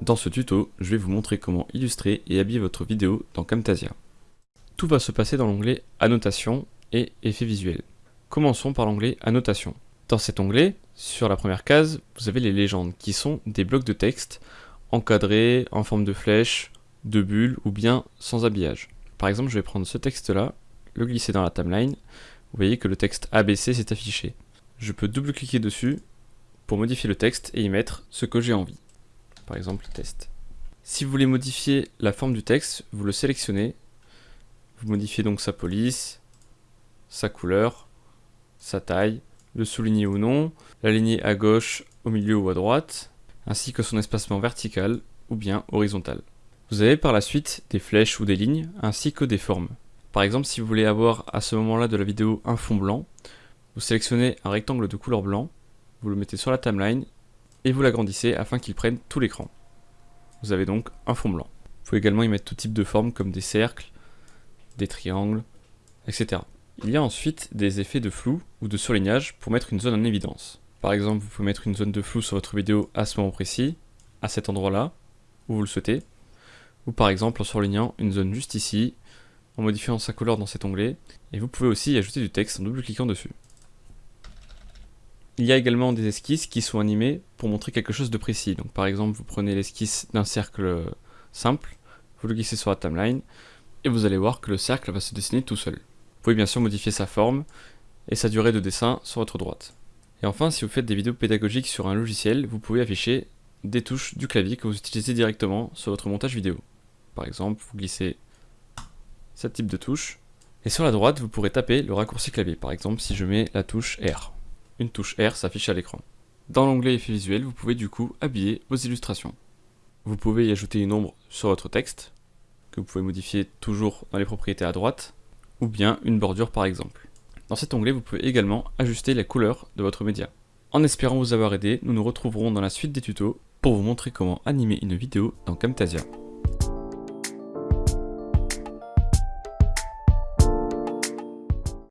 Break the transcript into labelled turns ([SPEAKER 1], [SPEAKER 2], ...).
[SPEAKER 1] Dans ce tuto, je vais vous montrer comment illustrer et habiller votre vidéo dans Camtasia. Tout va se passer dans l'onglet Annotation et Effets visuels. Commençons par l'onglet Annotation. Dans cet onglet, sur la première case, vous avez les légendes qui sont des blocs de texte encadrés en forme de flèche, de bulles ou bien sans habillage. Par exemple, je vais prendre ce texte-là, le glisser dans la timeline. Vous voyez que le texte ABC s'est affiché. Je peux double-cliquer dessus pour modifier le texte et y mettre ce que j'ai envie par exemple test. Si vous voulez modifier la forme du texte, vous le sélectionnez, vous modifiez donc sa police, sa couleur, sa taille, le souligner ou non, l'aligner à gauche, au milieu ou à droite, ainsi que son espacement vertical ou bien horizontal. Vous avez par la suite des flèches ou des lignes, ainsi que des formes. Par exemple, si vous voulez avoir à ce moment-là de la vidéo un fond blanc, vous sélectionnez un rectangle de couleur blanc, vous le mettez sur la timeline et vous l'agrandissez afin qu'il prenne tout l'écran. Vous avez donc un fond blanc. Vous pouvez également y mettre tout type de formes comme des cercles, des triangles, etc. Il y a ensuite des effets de flou ou de surlignage pour mettre une zone en évidence. Par exemple, vous pouvez mettre une zone de flou sur votre vidéo à ce moment précis, à cet endroit-là, où vous le souhaitez, ou par exemple en surlignant une zone juste ici, en modifiant sa couleur dans cet onglet, et vous pouvez aussi y ajouter du texte en double-cliquant dessus. Il y a également des esquisses qui sont animées pour montrer quelque chose de précis. Par exemple, vous prenez l'esquisse d'un cercle simple, vous le glissez sur la timeline, et vous allez voir que le cercle va se dessiner tout seul. Vous pouvez bien sûr modifier sa forme et sa durée de dessin sur votre droite. Et enfin, si vous faites des vidéos pédagogiques sur un logiciel, vous pouvez afficher des touches du clavier que vous utilisez directement sur votre montage vidéo. Par exemple, vous glissez ce type de touche, et sur la droite, vous pourrez taper le raccourci clavier. Par exemple, si je mets la touche R une touche R s'affiche à l'écran. Dans l'onglet Effets visuels, vous pouvez du coup habiller vos illustrations. Vous pouvez y ajouter une ombre sur votre texte, que vous pouvez modifier toujours dans les propriétés à droite, ou bien une bordure par exemple. Dans cet onglet, vous pouvez également ajuster la couleur de votre média. En espérant vous avoir aidé, nous nous retrouverons dans la suite des tutos pour vous montrer comment animer une vidéo dans Camtasia.